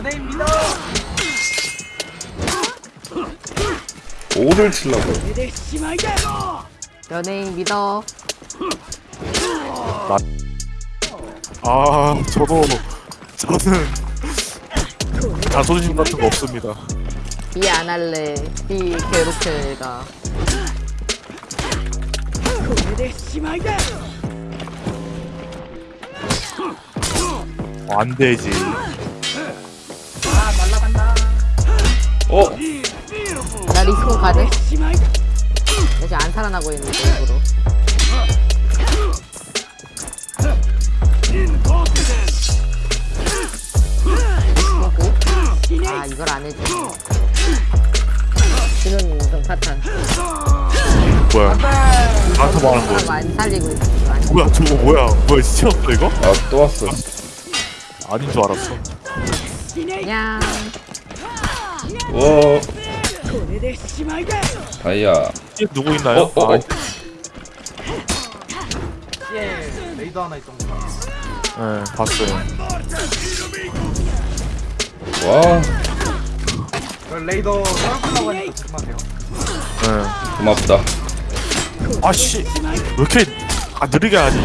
연예인 믿어. 오를 치려고 연예인 믿어. 아 저도 저는 자존심 같은 거 없습니다 B 안 할래. B 괴롭혀 얘가. 어, 안 되지 어? 나 respawn 가능? 나 지금 안 살아나고 있는데 일부러. 보고. 아 이걸 안 해줘. 신혼 인성 파탄. 뭐야 나한테 말하는 사람 거야 안 살리고 있어. 안 뭐야 저거 뭐야 뭐야 시체였어 이거? 아 또 왔어 아닌 줄 알았어 그냥 와 다이아 이게 누구 있나요? 어, 어, 어. 아, 예 레이더 하나 있던 거. 네 봤어요 와 그 레이더 떨어뜨려고 하니까 조심하세요. 네. 고맙다 아씨 왜 이렇게 아 느리게 하지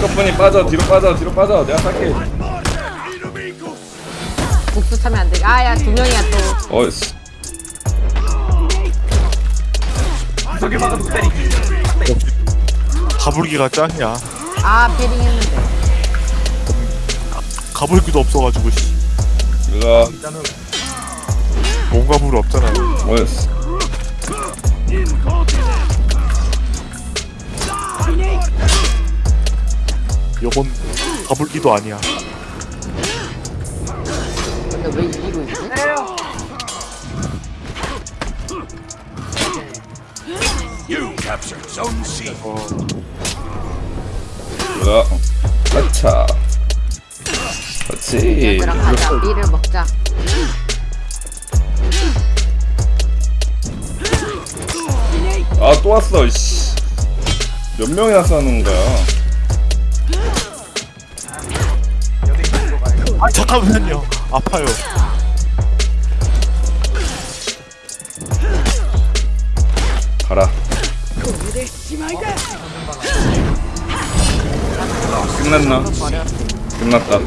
끝분이 빠져 뒤로 빠져 뒤로 빠져 내가 살게 복수 차면 안 돼. 아야 두 명이야 또. 어이씨 저기 막아도 때리기. 가불기가 짱이야 아 패링 했는데. 가불기도 없어가지고 씨 이거 일단은 몸가불이 없잖아요 어이씨 요건 가불기도 아니야 왜 이기고 있지? 아차 그렇지 얘들아 가자. B를 먹자. 아 또 왔어 이씨 몇 명이나 싸는 거야. 아 잠깐만요 아파요 가라 끝났나? 끝났다.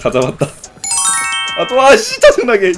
다 잡았다 아 또 아씨 짜증나게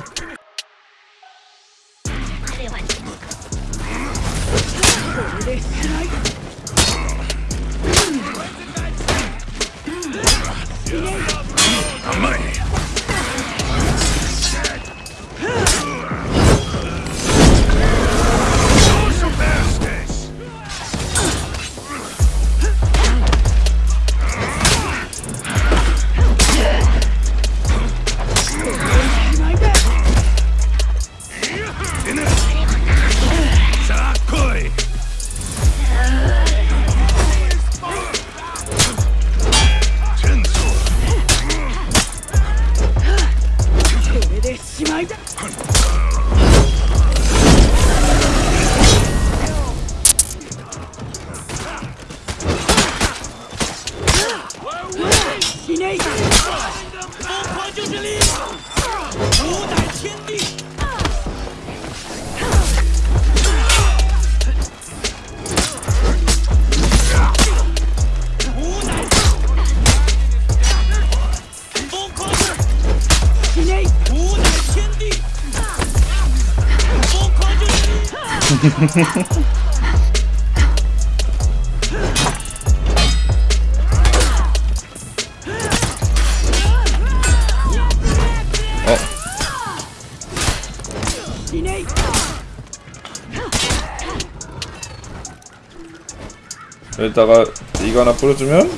여기다가 이거 하나 뿌려주면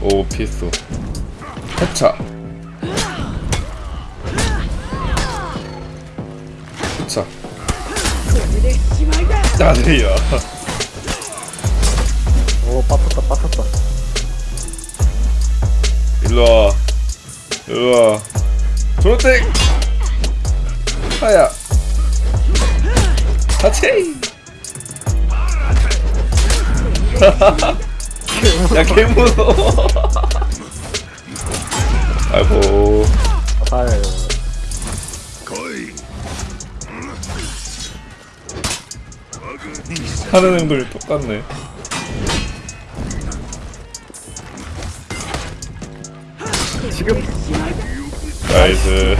오 피했어. 해차. 해차. 나들이야. 오 빠졌다 빠졌다. 일로와. 일로와. 조로텍! 하야. 하체 야 개무서워. 아이고. 아유 하는 행동이 똑같네. 지금 나이스